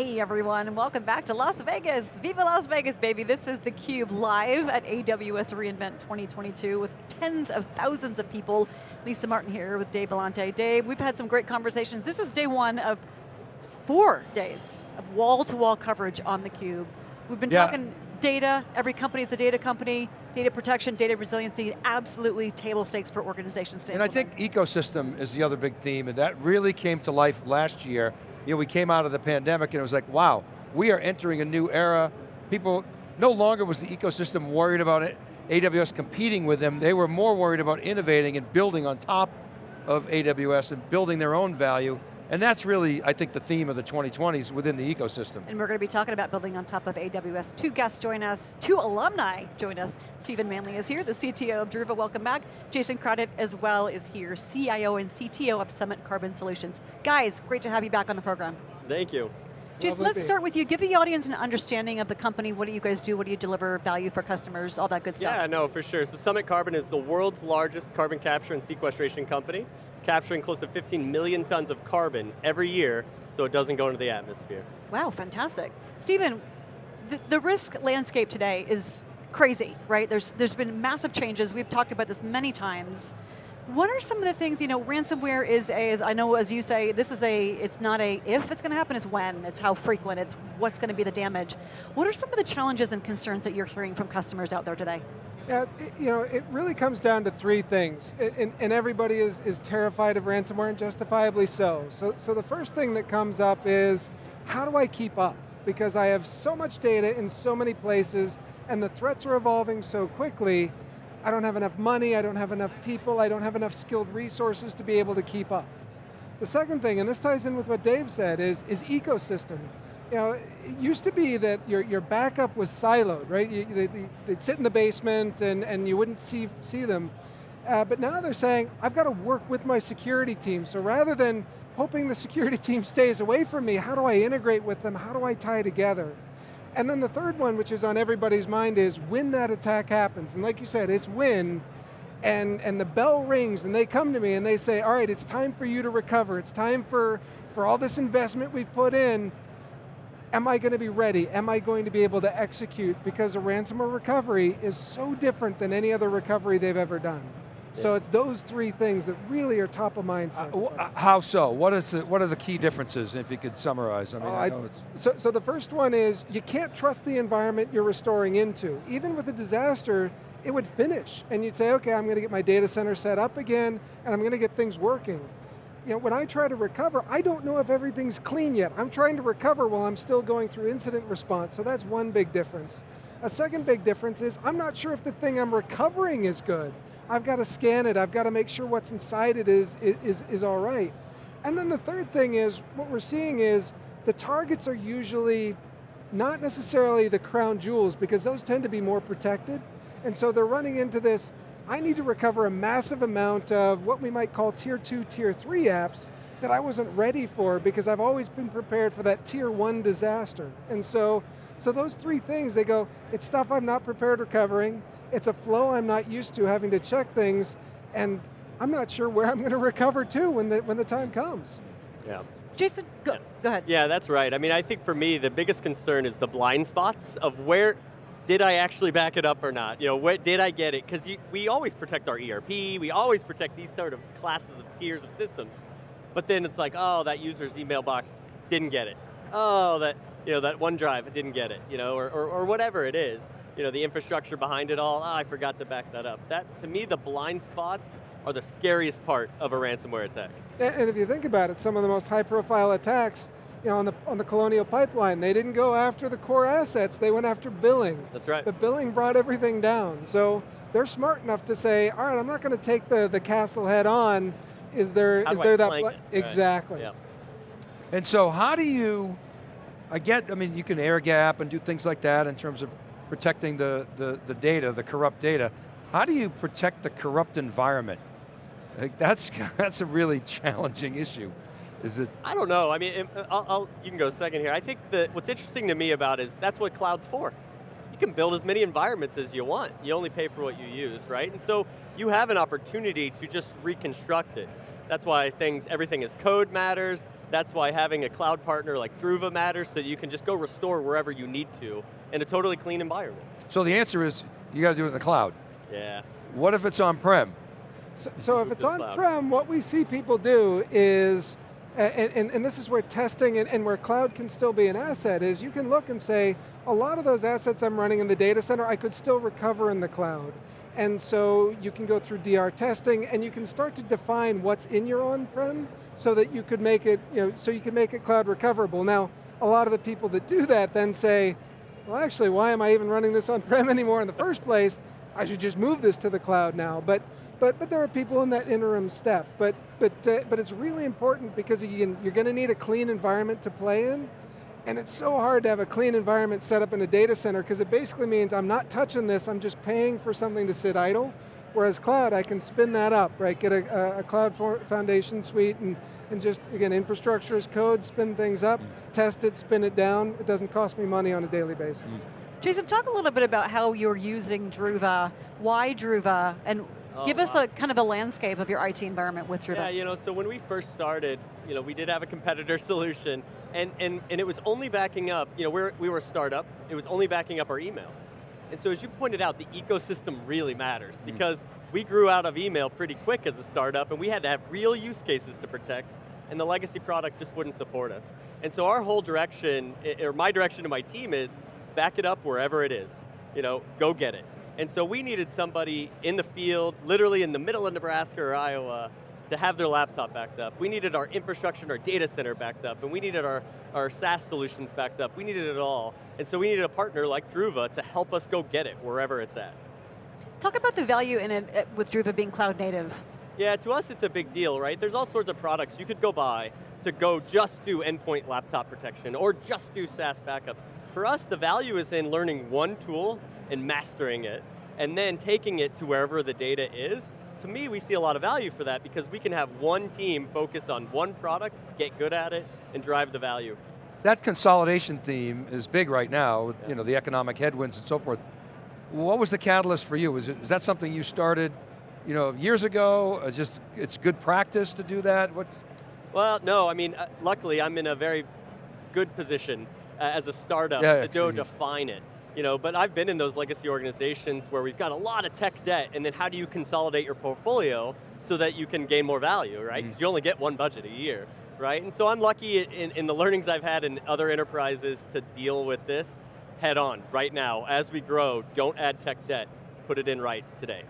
Hey everyone, and welcome back to Las Vegas. Viva Las Vegas, baby. This is theCUBE live at AWS reInvent 2022 with tens of thousands of people. Lisa Martin here with Dave Vellante. Dave, we've had some great conversations. This is day one of four days of wall-to-wall -wall coverage on theCUBE. We've been yeah. talking data, every company is a data company, data protection, data resiliency, absolutely table stakes for organizations to And implement. I think ecosystem is the other big theme, and that really came to life last year you know, we came out of the pandemic and it was like, wow, we are entering a new era. People, no longer was the ecosystem worried about it, AWS competing with them, they were more worried about innovating and building on top of AWS and building their own value. And that's really, I think, the theme of the 2020s within the ecosystem. And we're going to be talking about building on top of AWS. Two guests join us, two alumni join us. Stephen Manley is here, the CTO of Druva, welcome back. Jason Craddock as well is here, CIO and CTO of Summit Carbon Solutions. Guys, great to have you back on the program. Thank you. Jason, let's start with you. Give the audience an understanding of the company. What do you guys do? What do you deliver value for customers? All that good stuff. Yeah, no, for sure. So Summit Carbon is the world's largest carbon capture and sequestration company capturing close to 15 million tons of carbon every year so it doesn't go into the atmosphere. Wow, fantastic. Stephen, the, the risk landscape today is crazy, right? There's, there's been massive changes. We've talked about this many times. What are some of the things, you know, ransomware is a, as I know as you say, this is a, it's not a if it's going to happen, it's when, it's how frequent, it's what's going to be the damage. What are some of the challenges and concerns that you're hearing from customers out there today? Yeah, you know, it really comes down to three things, and, and everybody is, is terrified of ransomware, and justifiably so. so. So the first thing that comes up is, how do I keep up? Because I have so much data in so many places, and the threats are evolving so quickly, I don't have enough money, I don't have enough people, I don't have enough skilled resources to be able to keep up. The second thing, and this ties in with what Dave said, is, is ecosystem you know, it used to be that your, your backup was siloed, right? You, they, would sit in the basement and, and you wouldn't see, see them. Uh, but now they're saying, I've got to work with my security team. So rather than hoping the security team stays away from me, how do I integrate with them? How do I tie together? And then the third one, which is on everybody's mind, is when that attack happens. And like you said, it's when, and, and the bell rings and they come to me and they say, all right, it's time for you to recover. It's time for, for all this investment we've put in am I going to be ready? Am I going to be able to execute? Because a ransomware recovery is so different than any other recovery they've ever done. Yeah. So it's those three things that really are top of mind for uh, How so? What, is the, what are the key differences, if you could summarize? I mean, I I, so, so the first one is, you can't trust the environment you're restoring into. Even with a disaster, it would finish, and you'd say, okay, I'm going to get my data center set up again, and I'm going to get things working you know, when I try to recover, I don't know if everything's clean yet. I'm trying to recover while I'm still going through incident response, so that's one big difference. A second big difference is, I'm not sure if the thing I'm recovering is good. I've got to scan it, I've got to make sure what's inside it is, is, is all right. And then the third thing is, what we're seeing is, the targets are usually not necessarily the crown jewels, because those tend to be more protected, and so they're running into this, I need to recover a massive amount of what we might call tier two, tier three apps that I wasn't ready for because I've always been prepared for that tier one disaster. And so, so those three things, they go, it's stuff I'm not prepared recovering, it's a flow I'm not used to having to check things, and I'm not sure where I'm going to recover to when the, when the time comes. Yeah. Jason, go, go ahead. Yeah, that's right. I mean, I think for me, the biggest concern is the blind spots of where, did I actually back it up or not? You know, what, did I get it? Because we always protect our ERP, we always protect these sort of classes of tiers of systems. But then it's like, oh, that user's email box didn't get it. Oh, that, you know, that OneDrive didn't get it, you know, or, or, or whatever it is. You know, the infrastructure behind it all, oh, I forgot to back that up. That, to me, the blind spots are the scariest part of a ransomware attack. And if you think about it, some of the most high profile attacks you know, on the, on the Colonial Pipeline, they didn't go after the core assets, they went after billing. That's right. But billing brought everything down. So they're smart enough to say, all right, I'm not going to take the, the castle head on. Is there, how is there that, it? exactly. Right. Yeah. And so how do you, I get, I mean, you can air gap and do things like that in terms of protecting the, the, the data, the corrupt data. How do you protect the corrupt environment? Like that's, that's a really challenging issue. Is it? I don't know. I mean, uh, I'll, I'll, you can go second here. I think that what's interesting to me about is that's what cloud's for. You can build as many environments as you want. You only pay for what you use, right? And so you have an opportunity to just reconstruct it. That's why things, everything is code matters. That's why having a cloud partner like Druva matters so that you can just go restore wherever you need to in a totally clean environment. So the answer is, you got to do it in the cloud. Yeah. What if it's on-prem? So, so if it's on-prem, what we see people do is, and, and, and this is where testing and, and where cloud can still be an asset, is you can look and say, a lot of those assets I'm running in the data center, I could still recover in the cloud. And so you can go through DR testing and you can start to define what's in your on-prem so that you could make it, you know, so you can make it cloud recoverable. Now, a lot of the people that do that then say, well actually, why am I even running this on-prem anymore in the first place? I should just move this to the cloud now. But, but, but there are people in that interim step. But, but, uh, but it's really important because again, you're going to need a clean environment to play in. And it's so hard to have a clean environment set up in a data center because it basically means I'm not touching this, I'm just paying for something to sit idle. Whereas cloud, I can spin that up, right? Get a, a cloud for foundation suite and, and just, again, infrastructure as code, spin things up, test it, spin it down. It doesn't cost me money on a daily basis. Jason, talk a little bit about how you're using Druva, why Druva, and Oh, give us wow. a kind of a landscape of your IT environment with Druva. Yeah, you know, so when we first started, you know, we did have a competitor solution, and, and, and it was only backing up, you know, we're, we were a startup, it was only backing up our email. And so as you pointed out, the ecosystem really matters mm-hmm. because we grew out of email pretty quick as a startup and we had to have real use cases to protect and the legacy product just wouldn't support us. And so our whole direction, or my direction to my team is, back it up wherever it is. You know, go get it. And so we needed somebody in the field, literally in the middle of Nebraska or Iowa, to have their laptop backed up. We needed our infrastructure and our data center backed up, and we needed our, our SaaS solutions backed up. We needed it all. And so we needed a partner like Druva to help us go get it wherever it's at. Talk about the value in it uh, with Druva being cloud native. Yeah, to us it's a big deal, right? There's all sorts of products you could go buy to go just do endpoint laptop protection or just do SaaS backups. For us, the value is in learning one tool and mastering it, and then taking it to wherever the data is. To me, we see a lot of value for that because we can have one team focus on one product, get good at it, and drive the value. That consolidation theme is big right now, with you know, the economic headwinds and so forth. What was the catalyst for you? Is, it, is that something you started you know, years ago? Is just, it's good practice to do that? What? Well, no, I mean, uh, luckily I'm in a very good position uh, as a startup Yeah, to go define it. You know, but I've been in those legacy organizations where we've got a lot of tech debt, and then how do you consolidate your portfolio so that you can gain more value, right right? 'Cause you only get one budget a year, right? And so I'm lucky in, in the learnings I've had in other enterprises to deal with this head on right now. As we grow, don't add tech debt, put it in right today.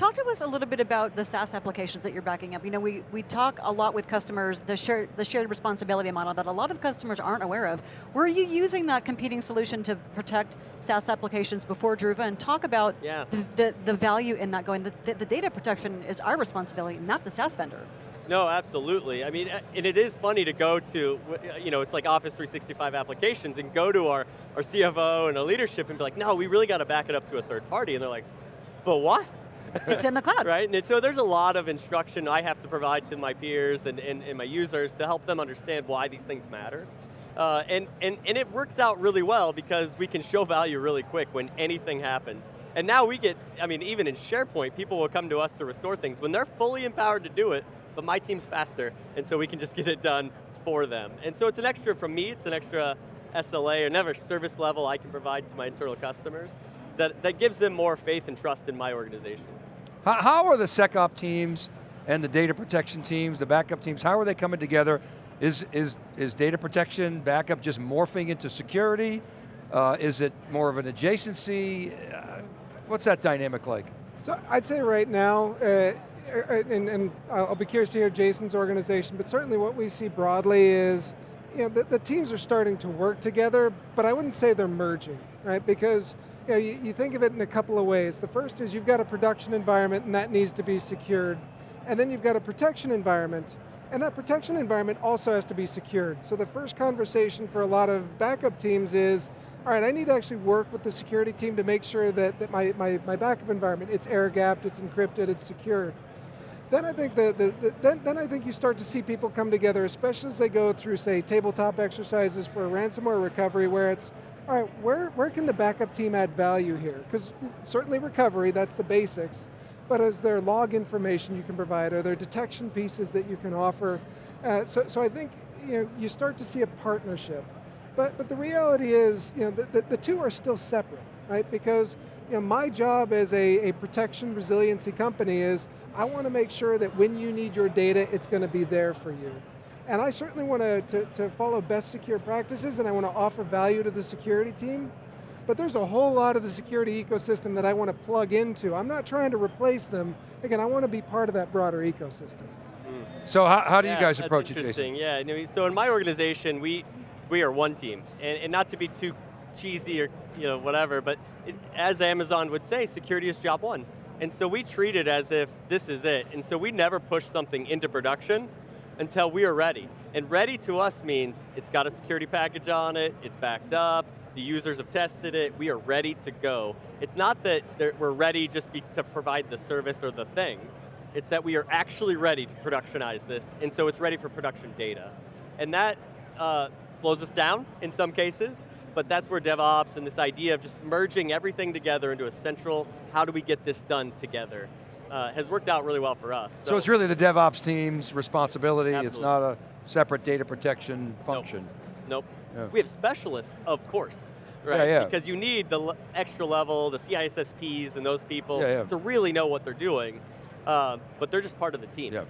Talk to us a little bit about the SaaS applications that you're backing up. You know, we, we talk a lot with customers, the shared, the shared responsibility model that a lot of customers aren't aware of. Were you using that competing solution to protect SaaS applications before Druva and talk about Yeah. the, the, the value in that going, the, the, the data protection is our responsibility, not the SaaS vendor. No, absolutely. I mean, and it is funny to go to, you know, it's like Office 365 applications and go to our, our CFO and our leadership and be like, no, we really got to back it up to a third party. And they're like, but what? It's in the cloud. right? And so there's a lot of instruction I have to provide to my peers and, and, and my users to help them understand why these things matter. Uh, and, and, and it works out really well because we can show value really quick when anything happens. And now we get, I mean, even in SharePoint, people will come to us to restore things when they're fully empowered to do it, but my team's faster, and so we can just get it done for them. And so it's an extra from me, it's an extra SLA or another service level I can provide to my internal customers that, that gives them more faith and trust in my organization. How, how are the SecOp teams and the data protection teams, the backup teams, how are they coming together? Is, is, is data protection, backup just morphing into security? Uh, is it more of an adjacency? Uh, what's that dynamic like? So I'd say right now, uh, and, and I'll be curious to hear Jason's organization, but certainly what we see broadly is, you know, the, the teams are starting to work together, but I wouldn't say they're merging, right? Because you, know, you, you think of it in a couple of ways. The first is you've got a production environment and that needs to be secured. And then you've got a protection environment, and that protection environment also has to be secured. So the first conversation for a lot of backup teams is, all right, I need to actually work with the security team to make sure that, that my, my, my backup environment, it's air gapped, it's encrypted, it's secured. Then I think the, the, the then, then I think you start to see people come together, especially as they go through, say, tabletop exercises for ransomware recovery, where it's, all right, where, where can the backup team add value here? Because certainly recovery, that's the basics. but is there log information you can provide, Are there detection pieces that you can offer. Uh, so, so I think you, know, you start to see a partnership. But, but the reality is, you know, the, the, the two are still separate, right? Because you know, my job as a, a protection resiliency company is I want to make sure that when you need your data, it's going to be there for you. And I certainly want to, to, to follow best secure practices and I want to offer value to the security team, but there's a whole lot of the security ecosystem that I want to plug into. I'm not trying to replace them. Again, I want to be part of that broader ecosystem. So how, how do yeah, you guys approach it, interesting. Jason? Yeah, so in my organization, we we are one team, and, and not to be too cheesy or you know whatever, but it, as Amazon would say, security is job one. And so we treat it as if this is it. And so we never push something into production until we are ready. And ready to us means it's got a security package on it, it's backed up, the users have tested it, we are ready to go. It's not that we're ready just be, to provide the service or the thing, it's that we are actually ready to productionize this, and so it's ready for production data. And that uh, slows us down in some cases, but that's where DevOps and this idea of just merging everything together into a central, how do we get this done together, uh, has worked out really well for us. So, so it's really the DevOps team's responsibility, absolutely. it's not a separate data protection function. Nope. nope. Yeah. We have specialists, of course, right? Yeah, yeah. Because you need the extra level, the CISSPs and those people yeah, yeah. to really know what they're doing, uh, but they're just part of the team. Yeah.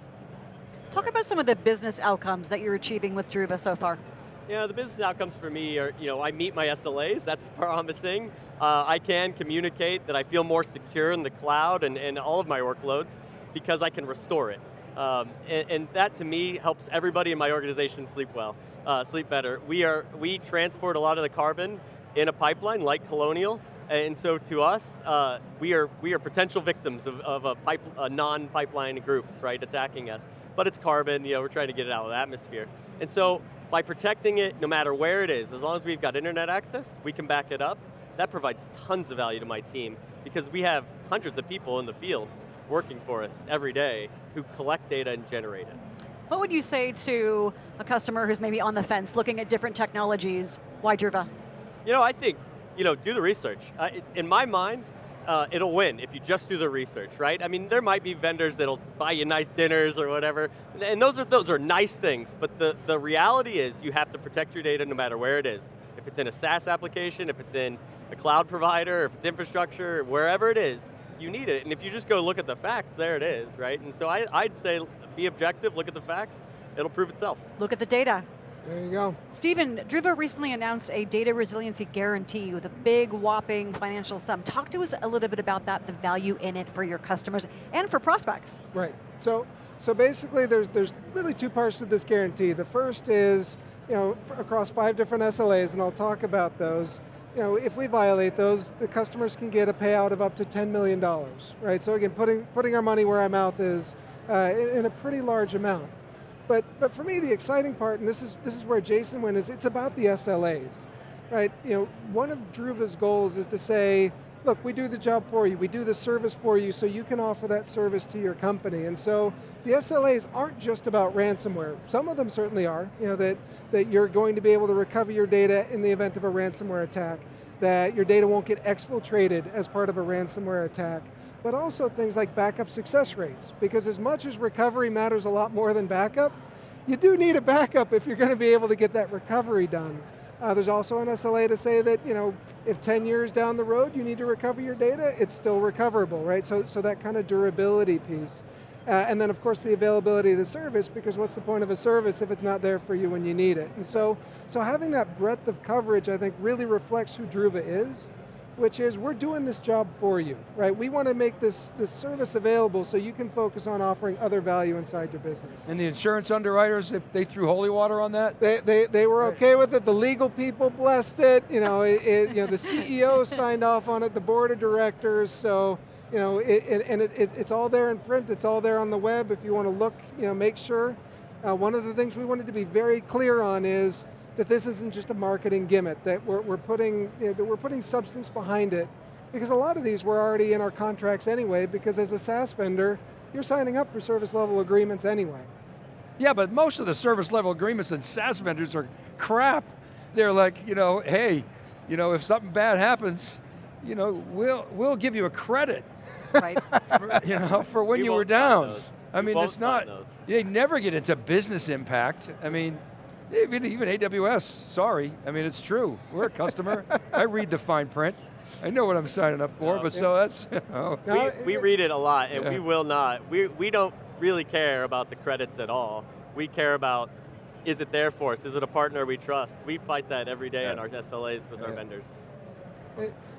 Talk about some of the business outcomes that you're achieving with Druva so far. You know, the business outcomes for me are, you know, I meet my SLAs, that's promising. Uh, I can communicate that I feel more secure in the cloud and, and all of my workloads because I can restore it. Um, and, and, that to me helps everybody in my organization sleep well, uh, sleep better. We, are, we transport a lot of the carbon in a pipeline like Colonial, and so to us, uh, we, are, we are potential victims of, of a, a non-pipeline group, right, attacking us. But it's carbon, you know, we're trying to get it out of the atmosphere. And so by protecting it, no matter where it is, as long as we've got internet access, we can back it up. That provides tons of value to my team because we have hundreds of people in the field working for us every day who collect data and generate it. What would you say to a customer who's maybe on the fence, looking at different technologies? Why Druva? You know, I think, you know, do the research. Uh, in my mind, uh, it'll win if you just do the research, right? I mean, there might be vendors that'll buy you nice dinners or whatever, and those are those are nice things. But the the reality is, you have to protect your data no matter where it is. If it's in a SaaS application, if it's in a cloud provider, if it's infrastructure, wherever it is, you need it. And if you just go look at the facts, there it is, right? And so I, I'd say, be objective, look at the facts. It'll prove itself. Look at the data. There you go. Stephen, Druva recently announced a data resiliency guarantee with a big whopping financial sum. Talk to us a little bit about that, the value in it for your customers and for prospects. Right, so, so basically there's, there's really two parts to this guarantee. The first is, you know, across five different SLAs, and I'll talk about those. You know, if we violate those, the customers can get a payout of up to $10 million, right? So again, putting, putting our money where our mouth is uh, in, in a pretty large amount. But, but for me, the exciting part, and this is, this is where Jason went, is it's about the SLAs, right? You know, one of Druva's goals is to say, look, we do the job for you, we do the service for you, so you can offer that service to your company. And so the SLAs aren't just about ransomware. Some of them certainly are, you know, that, that you're going to be able to recover your data in the event of a ransomware attack, that your data won't get exfiltrated as part of a ransomware attack, but also things like backup success rates. Because as much as recovery matters a lot more than backup, you do need a backup if you're going to be able to get that recovery done. Uh, there's also an SLA to say that, you know, if 10 years down the road you need to recover your data, it's still recoverable, right? So, so that kind of durability piece. Uh, and then of course the availability of the service, because what's the point of a service if it's not there for you when you need it? And so, so having that breadth of coverage, I think, really reflects who Druva is which is we're doing this job for you, right? We want to make this, this service available so you can focus on offering other value inside your business. And the insurance underwriters, they threw holy water on that? They, they, they were okay with it, the legal people blessed it, you know, it, it, you know the CEO signed off on it, the board of directors, so you know, it, it, and it, it's all there in print, it's all there on the web. If you want to look, you know, make sure. Uh, one of the things we wanted to be very clear on is that this isn't just a marketing gimmick, that we're, we're, putting, you know, that we're putting substance behind it. Because a lot of these were already in our contracts anyway, because as a SaaS vendor, you're signing up for service level agreements anyway. Yeah, but most of the service level agreements and SaaS vendors are crap. They're like, you know, hey, you know, if something bad happens, you know, we'll, we'll give you a credit. right? for, you know, for when We you were down. those. I mean, it's not, those. they never get into business impact. I mean, even, even AWS, sorry. I mean, it's true. We're a customer. I read the fine print. I know what I'm signing up for, No. but so that's, you know, we, we read it a lot, and Yeah. we will not. We, we don't really care about the credits at all. We care about, is it there for us? Is it a partner we trust? We fight that every day in our SLAs with our vendors.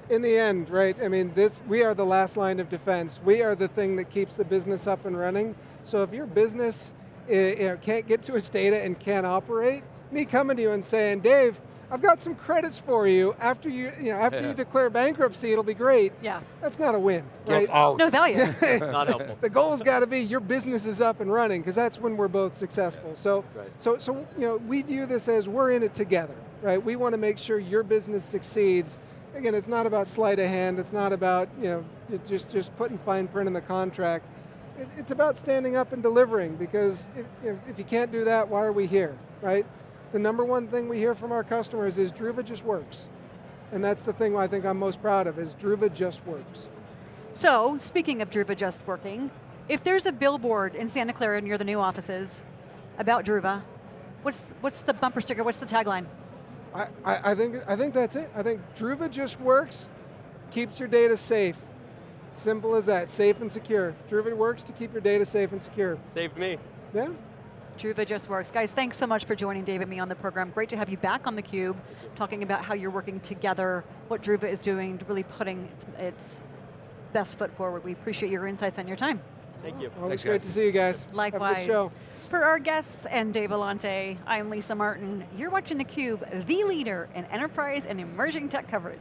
in the end, right, I mean, this, we are the last line of defense. We are the thing that keeps the business up and running. So if your business you know, Eh, can't get to its data and can't operate, me coming to you and saying, Dave, I've got some credits for you. After you, you know, after Yeah. you declare bankruptcy, it'll be great. Yeah, That's not a win, get right? out. no value. Not helpful. the goal's got to be your business is up and running because that's when we're both successful. So, Right. so, so you know, we view this as we're in it together, right? We want to make sure your business succeeds. Again, it's not about sleight of hand. It's not about you know just just putting fine print in the contract. It, it's about standing up and delivering because if, if you can't do that, why are we here, right? The number one thing we hear from our customers is Druva just works. And that's the thing I think I'm most proud of is Druva just works. So, speaking of Druva just working, if there's a billboard in Santa Clara near the new offices about Druva, what's what's the bumper sticker? What's the tagline? I, I, I think I think that's it. I think Druva just works, keeps your data safe. Simple as that, safe and secure. Druva works to keep your data safe and secure. Saved me. Yeah. Druva just works. Guys, thanks so much for joining Dave and me on the program. Great to have you back on theCUBE, talking about how you're working together, what Druva is doing, really putting its, its best foot forward. We appreciate your insights and your time. Thank you. Always Thanks, great guys. to see you guys. Have a Likewise. good show. For our guests and Dave Vellante, I'm Lisa Martin. You're watching theCUBE, the leader in enterprise and emerging tech coverage.